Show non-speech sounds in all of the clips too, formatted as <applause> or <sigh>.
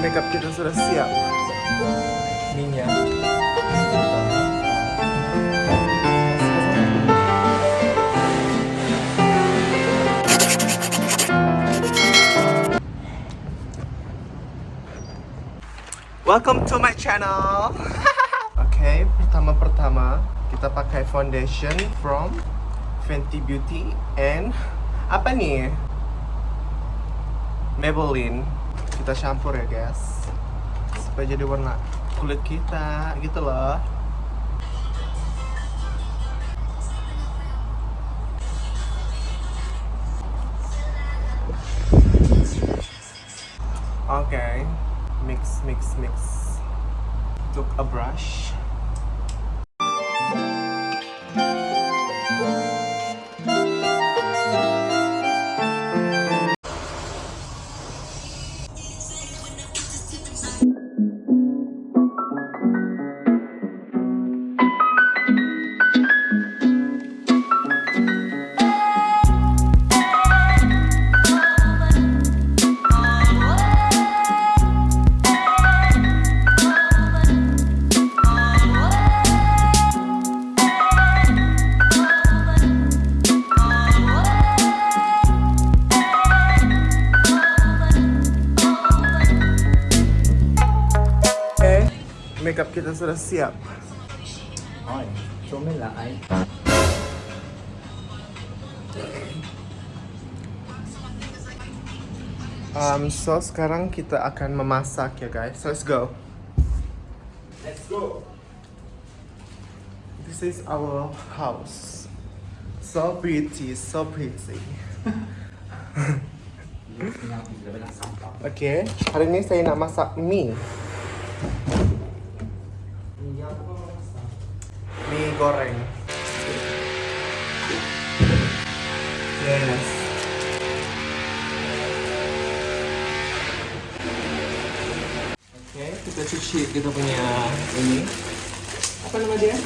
makeup kita sudah siap. Minyak. Welcome to my channel. <laughs> Oke, pertama-pertama kita pakai foundation from Fenty Beauty and apa nih? Maybelline. Kita campur ya, guys. Supaya jadi warna kulit kita gitu loh. Oke, mix mix mix. Took a brush. Makeup kita sudah siap. Um, so sekarang kita akan memasak ya guys. So let's go. Let's go This is our house. So pretty, so pretty. Oke, hari ini saya nak masak mie. Mie goreng. Yes. Oke, kita cuci kita punya ini. Apa nama dia?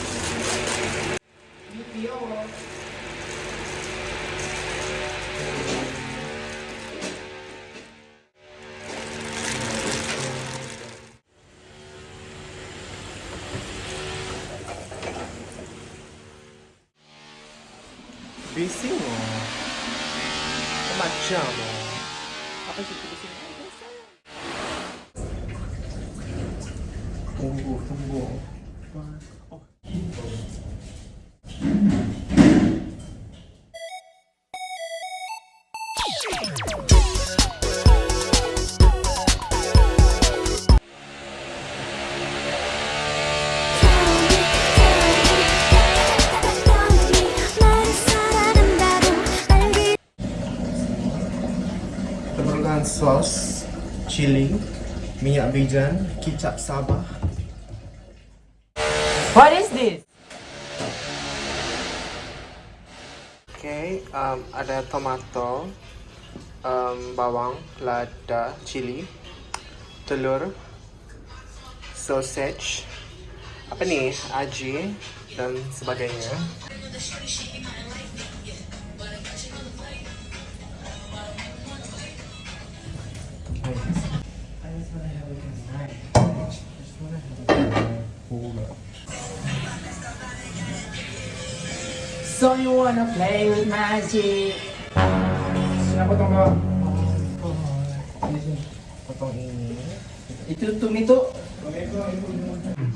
Oh. Macam oh. Apa sih itu bising? Tunggu, tunggu. Oh. Sos, chili, minyak bijan, kicap sabah. What is this? Oke, um, ada tomato, um, bawang, lada, chili, telur, sausage, apa nih, aji, dan sebagainya. So you wanna play with magic? Sinapotong ko Potong ini. Itu tumito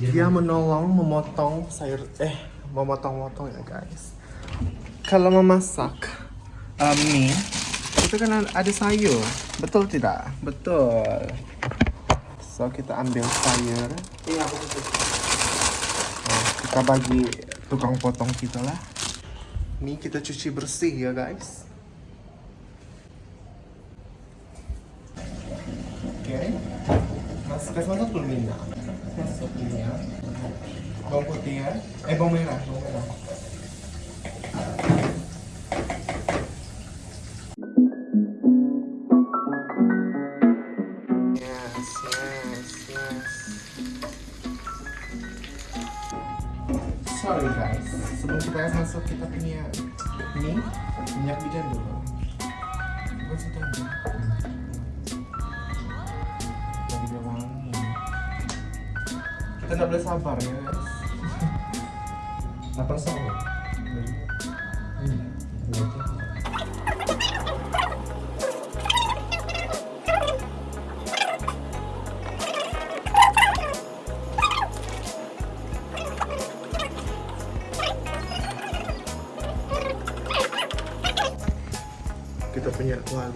Dia menolong memotong sayur, eh, memotong-motong ya guys. Kalau memasak um, mie, itu kan ada sayur, betul tidak? Betul. So kita ambil sayur, Iya, aku Nah, kita bagi tukang potong kita lah. Mie kita cuci bersih ya guys. Oke. Mas, kasih masuk dulu minyak. Masuk minyak. Bawang putih ya. Eh bawang merah, bawang merah. Sorry guys, sebelum kita masuk kita punya mie, minyak bijan dulu. Bukan situ aja. Lagi dia wangi. Kita nggak boleh sabar ya guys. Lapar sama. Hmm. Kita punya besar.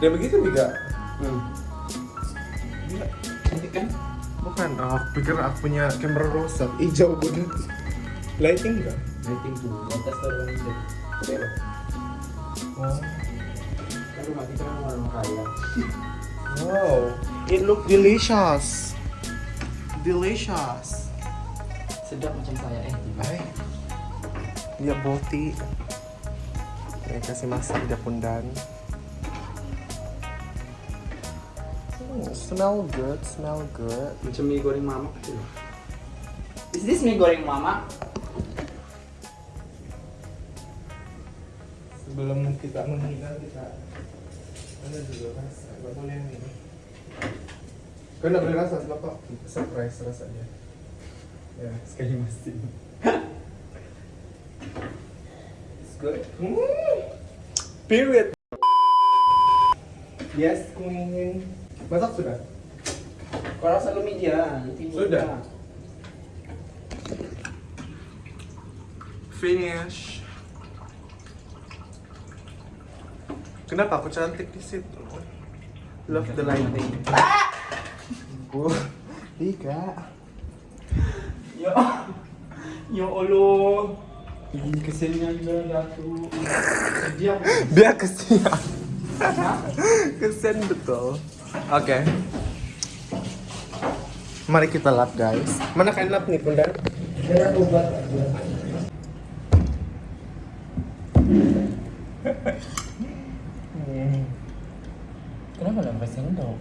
Dia begitu juga. Hmm. Gila. Cantik kan? Bukan, oh, aku pikir aku punya kamera rusak. Hijau banget. Lighting enggak? Rating tuh. Atas taruh itu. Keren. Oh. Kan rumah kita kan orang kaya. Wow, it look delicious. Delicious. Sedap macam saya eh. Ay. Dia boti. Ini kasih masak dia pundan. Hmm, smell good, smell good. Macam mie goreng mamak gitu. Is this mie goreng mama? Sebelum kita menghina kita ada dulu rasa, nggak boleh ini. Kau nggak boleh rasa sebab surprise rasanya. Ya, Sekali mesti. It's good. Hmm. Period. Yes, queen. Masak sudah? Kau rasa lu media? Nanti Sudah. Finish. Kenapa aku cantik di situ? Love the lighting. Bu, tiga. Ya. <laughs> Ya Allah. Ini keselnya Datu. Sedih aku. Dia kesian. kesian betul. Oke. Mari kita lap guys. Mana kain lap nih bunda? Saya obat aja. Kenapa nggak pakai sendok?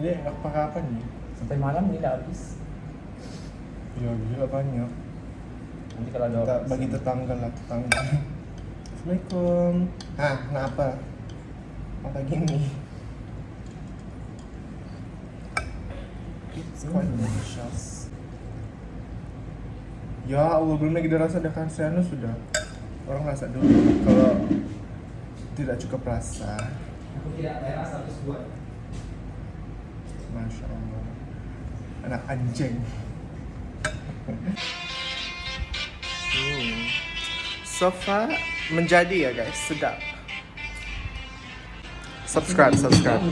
Ini apa apa nih? Sampai malam ini udah habis. Ya gila banyak. Nanti kalau ada Kita bagi tetangga lah tetangga. Assalamualaikum. Ah, kenapa? Apa gini? It's quite delicious. Ya Allah, belum lagi dirasa dengan sianu sudah. Orang rasa dulu kalau tidak cukup rasa. Aku tidak bayar status buat. Masya Allah. Anak anjing. Hmm. Sofa menjadi ya guys, sedap. Subscribe, subscribe.